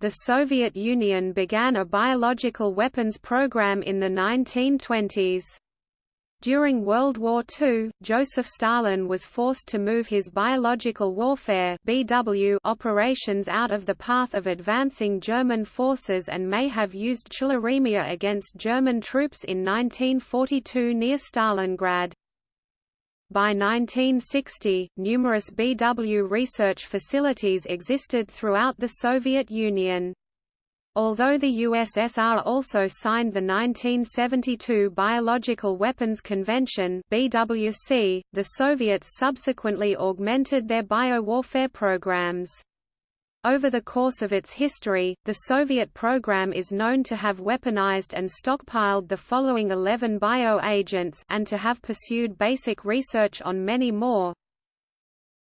The Soviet Union began a biological weapons program in the 1920s. During World War II, Joseph Stalin was forced to move his biological warfare (BW) operations out of the path of advancing German forces and may have used tularemia against German troops in 1942 near Stalingrad. By 1960, numerous BW research facilities existed throughout the Soviet Union. Although the USSR also signed the 1972 Biological Weapons Convention (BWC), the Soviets subsequently augmented their biowarfare programs. Over the course of its history, the Soviet program is known to have weaponized and stockpiled the following 11 bioagents and to have pursued basic research on many more.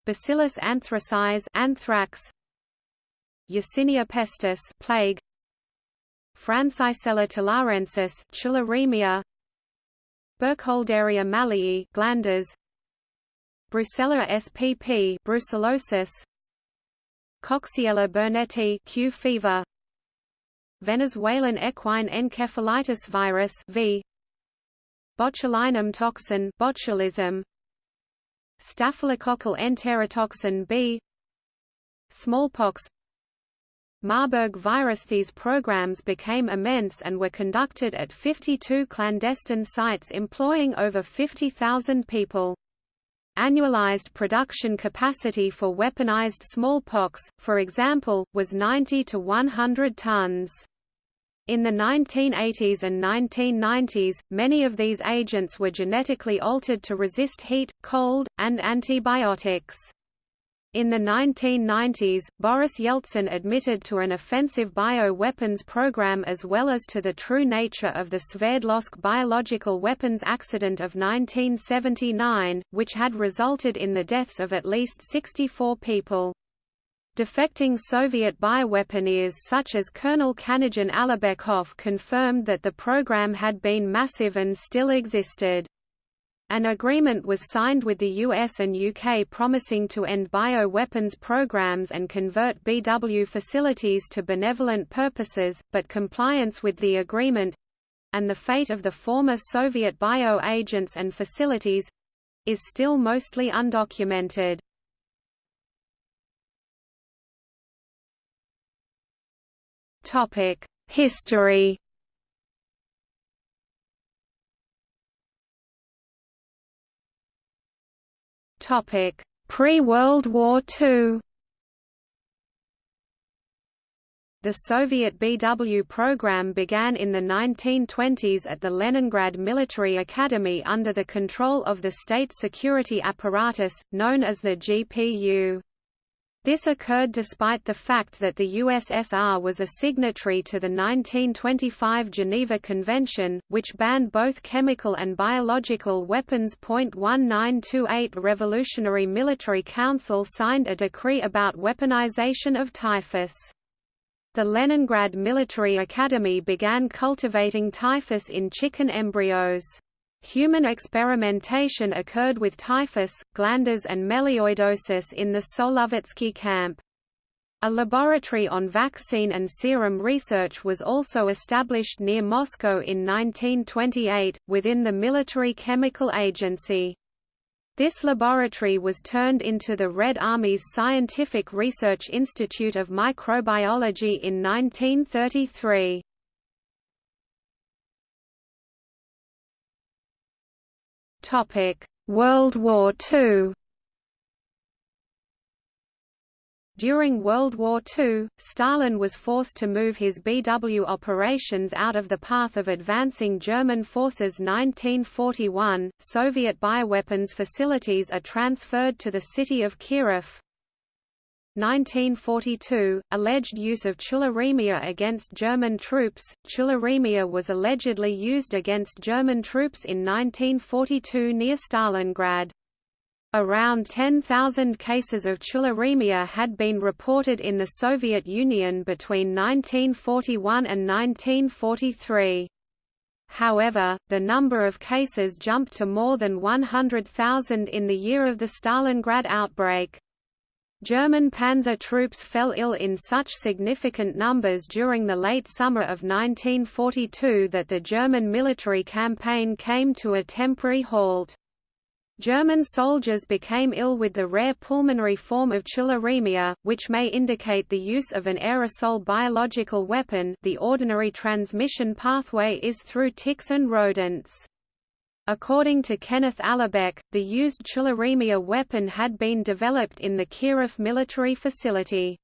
Bacillus anthracis anthrax, Yersinia pestis plague, Francisella tularensis tularemia Burkholderia mallei glanders Brucella spp brucellosis Coxiella burnetii Q fever. Venezuelan equine encephalitis virus V. Botulinum toxin botulism. Staphylococcal enterotoxin B. Smallpox. Marburg virus. These programs became immense and were conducted at 52 clandestine sites employing over 50,000 people. Annualized production capacity for weaponized smallpox, for example, was 90 to 100 tons. In the 1980s and 1990s, many of these agents were genetically altered to resist heat, cold, and antibiotics. In the 1990s, Boris Yeltsin admitted to an offensive bio-weapons program as well as to the true nature of the Sverdlovsk biological weapons accident of 1979, which had resulted in the deaths of at least 64 people. Defecting Soviet bioweaponeers such as Colonel Kanajan Alibekov confirmed that the program had been massive and still existed. An agreement was signed with the US and UK promising to end bioweapons programs and convert BW facilities to benevolent purposes, but compliance with the agreement—and the fate of the former Soviet bio-agents and facilities—is still mostly undocumented. History Pre-World War II The Soviet BW program began in the 1920s at the Leningrad Military Academy under the control of the state security apparatus, known as the GPU. This occurred despite the fact that the USSR was a signatory to the 1925 Geneva Convention, which banned both chemical and biological weapons. 1928 Revolutionary Military Council signed a decree about weaponization of typhus. The Leningrad Military Academy began cultivating typhus in chicken embryos. Human experimentation occurred with typhus, glanders and melioidosis in the Solovetsky camp. A laboratory on vaccine and serum research was also established near Moscow in 1928, within the Military Chemical Agency. This laboratory was turned into the Red Army's Scientific Research Institute of Microbiology in 1933. World War II. During World War II, Stalin was forced to move his BW operations out of the path of advancing German forces. 1941, Soviet bioweapons facilities are transferred to the city of Kirov, 1942, alleged use of tularemia against German troops. Tularemia was allegedly used against German troops in 1942 near Stalingrad. Around 10,000 cases of tularemia had been reported in the Soviet Union between 1941 and 1943. However, the number of cases jumped to more than 100,000 in the year of the Stalingrad outbreak. German panzer troops fell ill in such significant numbers during the late summer of 1942 that the German military campaign came to a temporary halt. German soldiers became ill with the rare pulmonary form of tularemia, which may indicate the use of an aerosol biological weapon the ordinary transmission pathway is through ticks and rodents. According to Kenneth Alibek, the used tularemia weapon had been developed in the Kirov military facility.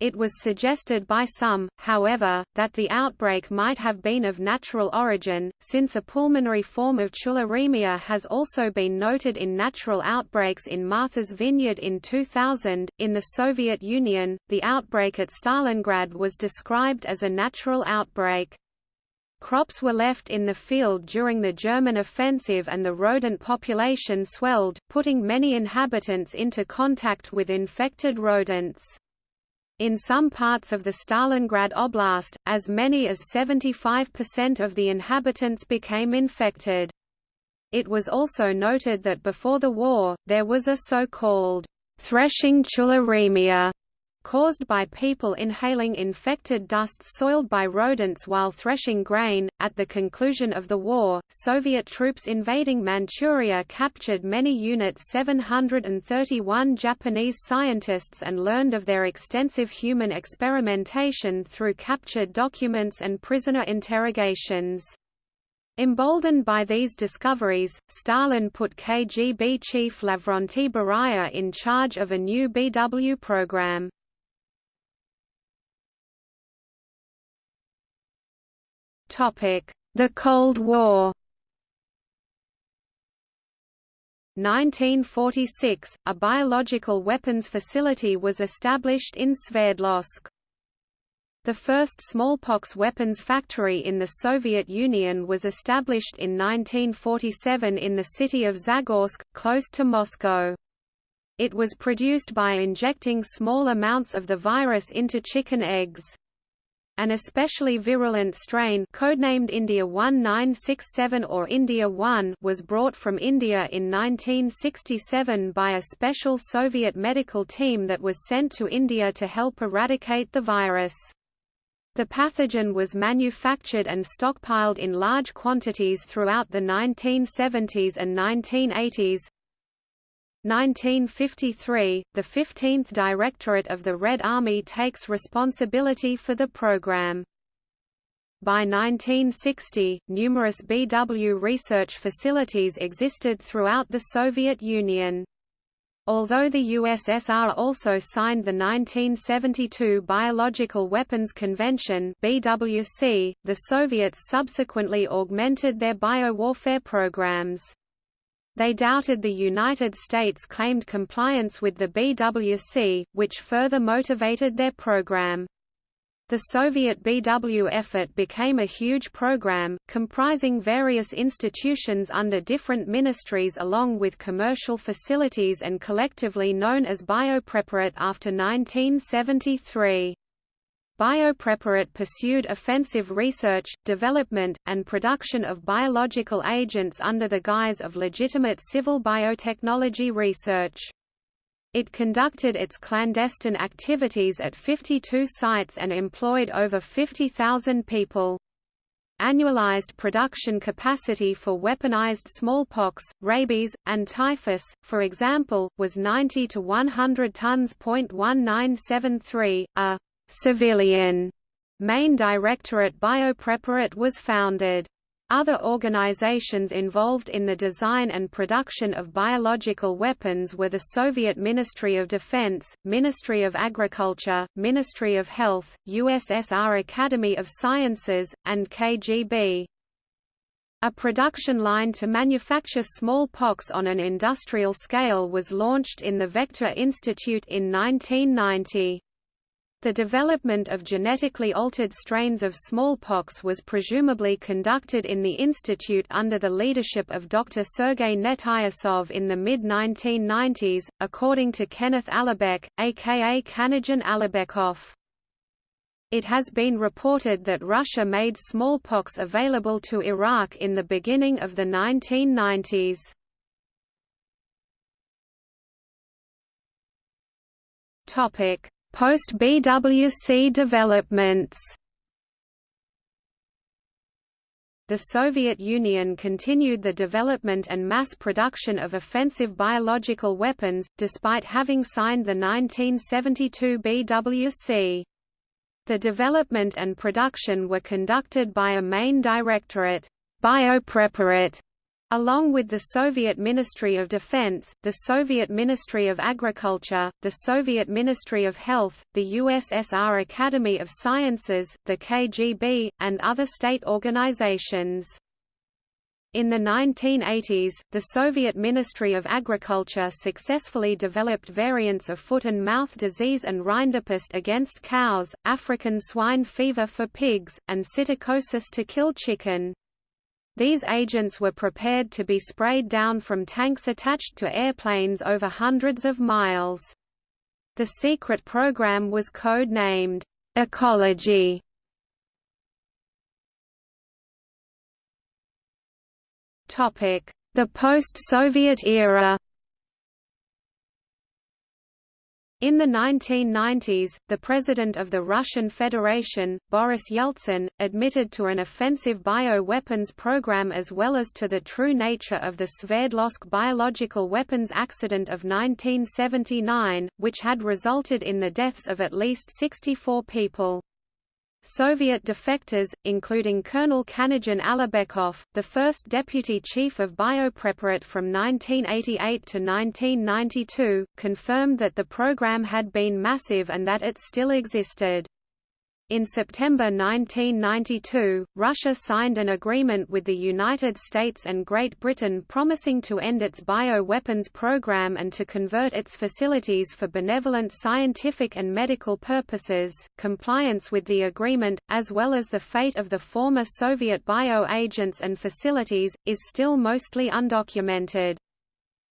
It was suggested by some, however, that the outbreak might have been of natural origin, since a pulmonary form of tularemia has also been noted in natural outbreaks in Martha's Vineyard in 2000. In the Soviet Union, the outbreak at Stalingrad was described as a natural outbreak. Crops were left in the field during the German offensive and the rodent population swelled, putting many inhabitants into contact with infected rodents. In some parts of the Stalingrad Oblast, as many as 75% of the inhabitants became infected. It was also noted that before the war, there was a so-called threshing tularemia caused by people inhaling infected dusts soiled by rodents while threshing grain. At the conclusion of the war, Soviet troops invading Manchuria captured many Unit 731 Japanese scientists and learned of their extensive human experimentation through captured documents and prisoner interrogations. Emboldened by these discoveries, Stalin put KGB chief Lavrentiy Beria in charge of a new BW program. The Cold War 1946, a biological weapons facility was established in Sverdlovsk. The first smallpox weapons factory in the Soviet Union was established in 1947 in the city of Zagorsk, close to Moscow. It was produced by injecting small amounts of the virus into chicken eggs. An especially virulent strain codenamed India 1967 or India 1 was brought from India in 1967 by a special Soviet medical team that was sent to India to help eradicate the virus. The pathogen was manufactured and stockpiled in large quantities throughout the 1970s and 1980s, 1953, the 15th Directorate of the Red Army takes responsibility for the program. By 1960, numerous BW research facilities existed throughout the Soviet Union. Although the USSR also signed the 1972 Biological Weapons Convention BWC, the Soviets subsequently augmented their biowarfare programs. They doubted the United States claimed compliance with the BWC, which further motivated their program. The Soviet BW effort became a huge program, comprising various institutions under different ministries along with commercial facilities and collectively known as Biopreparat after 1973. Biopreparat pursued offensive research, development, and production of biological agents under the guise of legitimate civil biotechnology research. It conducted its clandestine activities at 52 sites and employed over 50,000 people. Annualized production capacity for weaponized smallpox, rabies, and typhus, for example, was 90 to 100 tons. 1973, a civilian main directorate Biopreparat was founded. Other organizations involved in the design and production of biological weapons were the Soviet Ministry of Defense, Ministry of Agriculture, Ministry of Health, USSR Academy of Sciences, and KGB. A production line to manufacture smallpox on an industrial scale was launched in the Vector Institute in 1990. The development of genetically altered strains of smallpox was presumably conducted in the institute under the leadership of Dr. Sergei Netyosov in the mid-1990s, according to Kenneth Alibek, aka Kanajan Alibekov. It has been reported that Russia made smallpox available to Iraq in the beginning of the 1990s. Post-BWC developments The Soviet Union continued the development and mass production of offensive biological weapons, despite having signed the 1972 BWC. The development and production were conducted by a main directorate, Biopreparat, Along with the Soviet Ministry of Defense, the Soviet Ministry of Agriculture, the Soviet Ministry of Health, the USSR Academy of Sciences, the KGB, and other state organizations. In the 1980s, the Soviet Ministry of Agriculture successfully developed variants of foot and mouth disease and rinderpest against cows, African swine fever for pigs, and psittacosis to kill chicken. These agents were prepared to be sprayed down from tanks attached to airplanes over hundreds of miles. The secret program was code-named, Ecology. The post-Soviet era In the 1990s, the President of the Russian Federation, Boris Yeltsin, admitted to an offensive bio-weapons program as well as to the true nature of the Sverdlovsk biological weapons accident of 1979, which had resulted in the deaths of at least 64 people. Soviet defectors, including Colonel Kanajan Alibekov, the first deputy chief of Biopreparat from 1988 to 1992, confirmed that the program had been massive and that it still existed. In September 1992, Russia signed an agreement with the United States and Great Britain promising to end its bioweapons program and to convert its facilities for benevolent scientific and medical purposes. Compliance with the agreement, as well as the fate of the former Soviet bio-agents and facilities, is still mostly undocumented.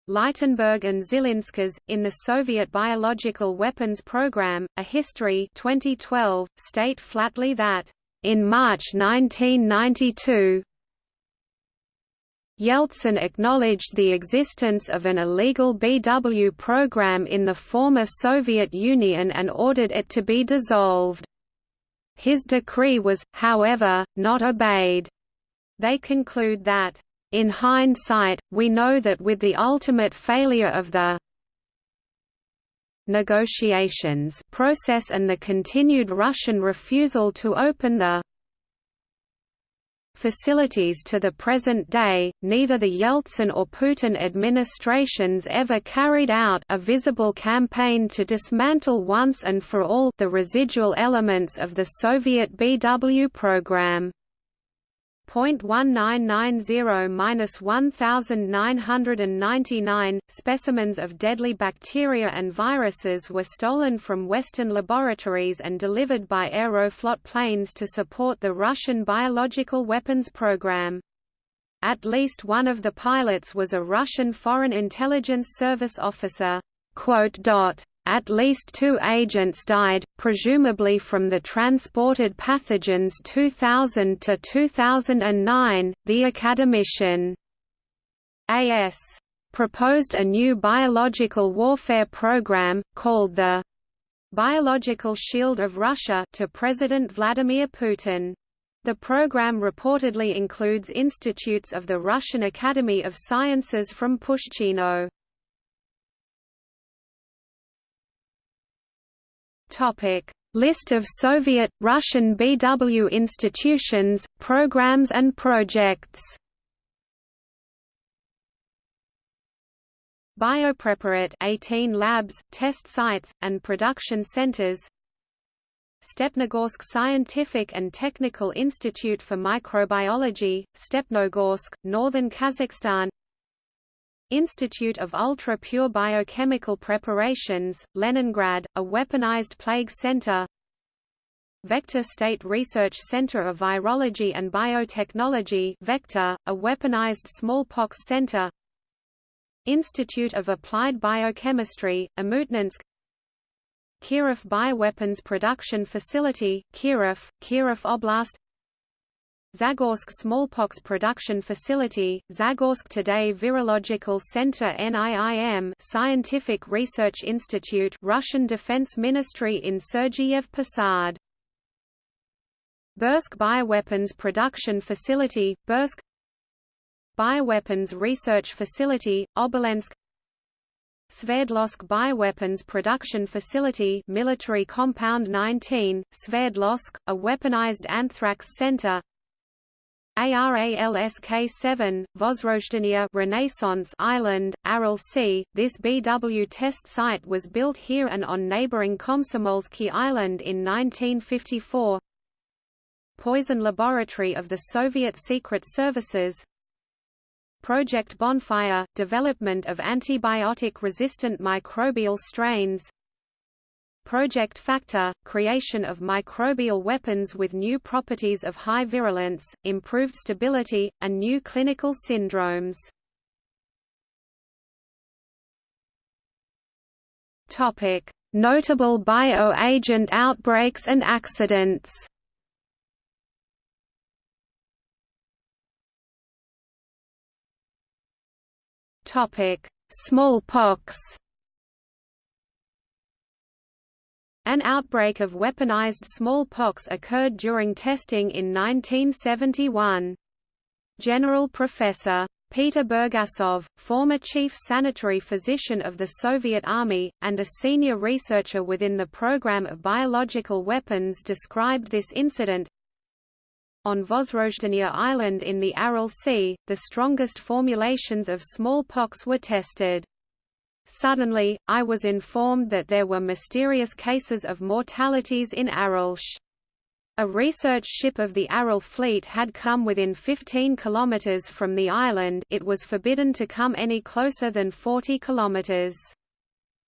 Leitenberg and Zilinskas, in the Soviet Biological Weapons Program, A History 2012, state flatly that, in March 1992, Yeltsin acknowledged the existence of an illegal BW program in the former Soviet Union and ordered it to be dissolved. His decree was, however, not obeyed. They conclude that in hindsight, we know that with the ultimate failure of the negotiations process and the continued Russian refusal to open the facilities to the present day, neither the Yeltsin or Putin administrations ever carried out a visible campaign to dismantle once and for all the residual elements of the Soviet BW program. 0.1990-1999, specimens of deadly bacteria and viruses were stolen from Western laboratories and delivered by Aeroflot planes to support the Russian biological weapons program. At least one of the pilots was a Russian Foreign Intelligence Service officer. At least two agents died, presumably from the transported pathogens 2000 to 2009. The academician A.S. proposed a new biological warfare program, called the Biological Shield of Russia to President Vladimir Putin. The program reportedly includes institutes of the Russian Academy of Sciences from Pushchino. Topic: List of Soviet, Russian BW institutions, programs and projects. Biopreparat 18 labs, test sites, and production centers Stepnogorsk Scientific and Technical Institute for Microbiology, Stepnogorsk, northern Kazakhstan Institute of Ultra-Pure Biochemical Preparations, Leningrad, a weaponized plague center. Vector State Research Center of Virology and Biotechnology Vector, a weaponized smallpox center. Institute of Applied Biochemistry, Omutninsk Kirov Bioweapons Production Facility, Kirov, Kirov Oblast Zagorsk Smallpox Production Facility, Zagorsk Today Virological Center NIIM Scientific Research Institute Russian Defense Ministry in Sergiyev Posad. Berdsk Bioweapons Production Facility, Berdsk Bioweapons Research Facility, Obolensk. Sverdlovsk Bioweapons Production Facility Military Compound 19, Sverdlovsk, a weaponized anthrax center ARALSK-7, Vozrozhdeniya Renaissance Island, Aral Sea. This BW test site was built here and on neighboring Komsomolsky Island in 1954. Poison Laboratory of the Soviet Secret Services Project Bonfire – development of antibiotic-resistant microbial strains Project Factor – creation of microbial weapons with new properties of high virulence, improved stability, and new clinical syndromes. Notable bioagent outbreaks and accidents Topic: Smallpox. An outbreak of weaponized smallpox occurred during testing in 1971. General Professor Peter Burgasov, former chief sanitary physician of the Soviet Army, and a senior researcher within the program of biological weapons described this incident, on Vozrozhdeniya Island in the Aral Sea, the strongest formulations of smallpox were tested. Suddenly, I was informed that there were mysterious cases of mortalities in Aralsk. A research ship of the Aral fleet had come within 15 kilometers from the island it was forbidden to come any closer than 40 kilometers.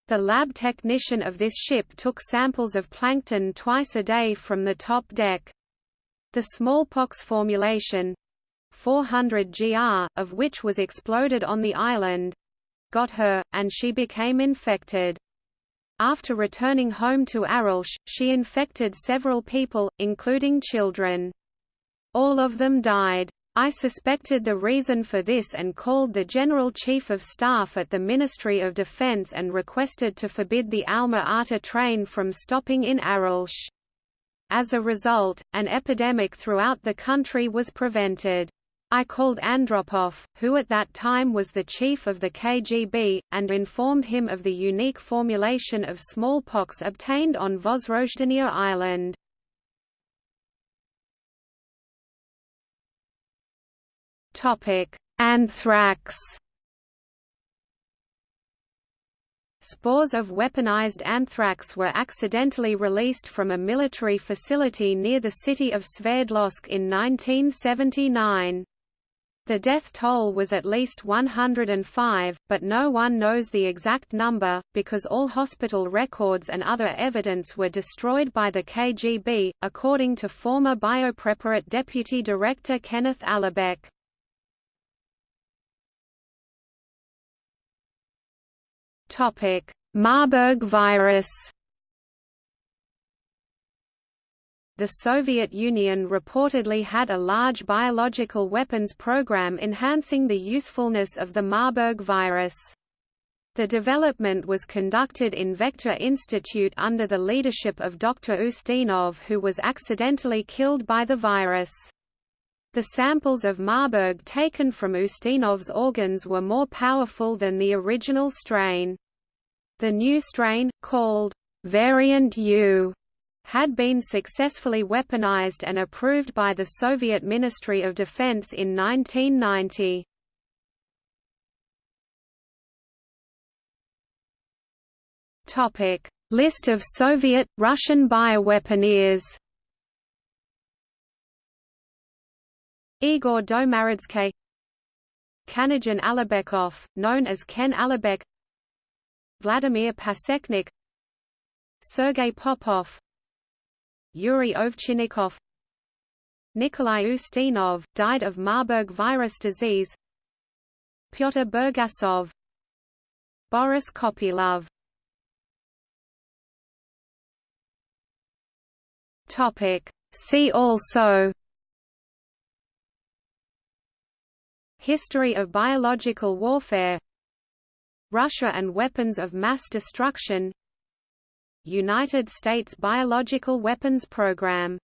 The lab technician of this ship took samples of plankton twice a day from the top deck. The smallpox formulation 400 gr, of which was exploded on the island got her, and she became infected. After returning home to Aralsk, she infected several people, including children. All of them died. I suspected the reason for this and called the General Chief of Staff at the Ministry of Defense and requested to forbid the Alma-Ata train from stopping in Aralsk. As a result, an epidemic throughout the country was prevented. I called Andropov, who at that time was the chief of the KGB, and informed him of the unique formulation of smallpox obtained on Vozrozhdeniya Island. Anthrax Spores of weaponized anthrax were accidentally released from a military facility near the city of Sverdlovsk in 1979. The death toll was at least 105, but no one knows the exact number, because all hospital records and other evidence were destroyed by the KGB, according to former Biopreparat Deputy Director Kenneth. Topic: Marburg virus. The Soviet Union reportedly had a large biological weapons program enhancing the usefulness of the Marburg virus. The development was conducted in Vector Institute under the leadership of Dr. Ustinov who was accidentally killed by the virus. The samples of Marburg taken from Ustinov's organs were more powerful than the original strain. The new strain, called Variant U, had been successfully weaponized and approved by the Soviet Ministry of Defense in 1990. Topic: List of Soviet Russian bioweaponeers. Igor Domarodskiy Kanajan Alibekov, known as Ken Alibek Vladimir Pasechnik Sergei Popov Yuri Ovchinnikov. Nikolai Ustinov, died of Marburg virus disease. Pyotr Burgasov. Boris Kopylov. See also. History of biological warfare. Russia and weapons of mass destruction United States biological weapons program